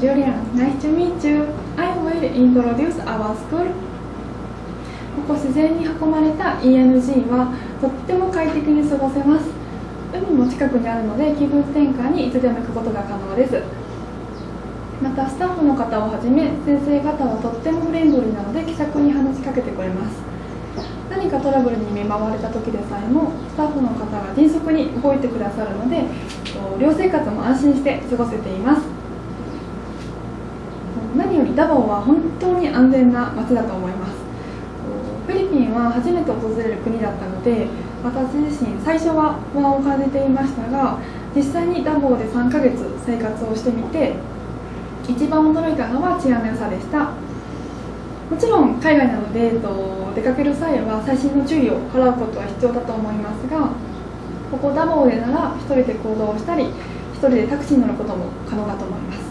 Julian. Nice to meet you. I will introduce our school. ここ自然に囲まれた ENG はとっても快適に過ごせます海も近くにあるので気分転換にいつでも行くことが可能ですまたスタッフの方をはじめ先生方はとってもフレンドリーなので気さくに話しかけてくれます何かトラブルに見舞われた時でさえもスタッフの方が迅速に動いてくださるので寮生活も安心して過ごせています何よりダボは本当に安全な街だと思います。フィリピンは初めて訪れる国だったので私自身最初は不安を感じていましたが実際にダボーで3ヶ月生活をしてみて一番驚いたのは治安の良さでした。もちろん海外なので、えっと、出かける際は細心の注意を払うことは必要だと思いますがここダボーでなら1人で行動をしたり1人でタクシーに乗ることも可能だと思います。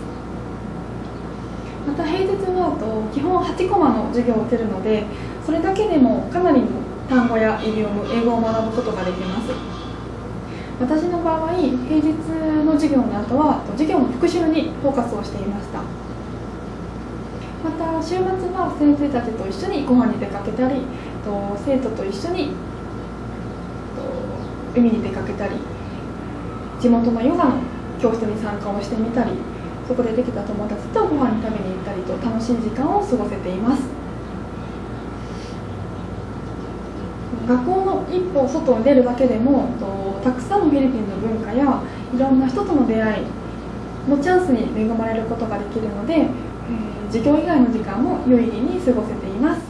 た平日はと基本8コマの授業を受けるのでそれだけでもかなりの単語やイディオム英語を学ぶことができます。私の場合平日の授業の後は授業の復習にフォーカスをしていました。また週末は先生たちと一緒にご飯に出かけたり生徒と一緒に海に出かけたり地元のヨガの教室に参加をしてみたりそこでできた友達とご飯に食べに行ったりと楽しい時間を過ごせています。学校の一歩外に出るだけでもたくさんのフィリピンの文化やいろんな人との出会いのチャンスに恵まれることができるので、えー、授業以外の時間も有意義に過ごせています。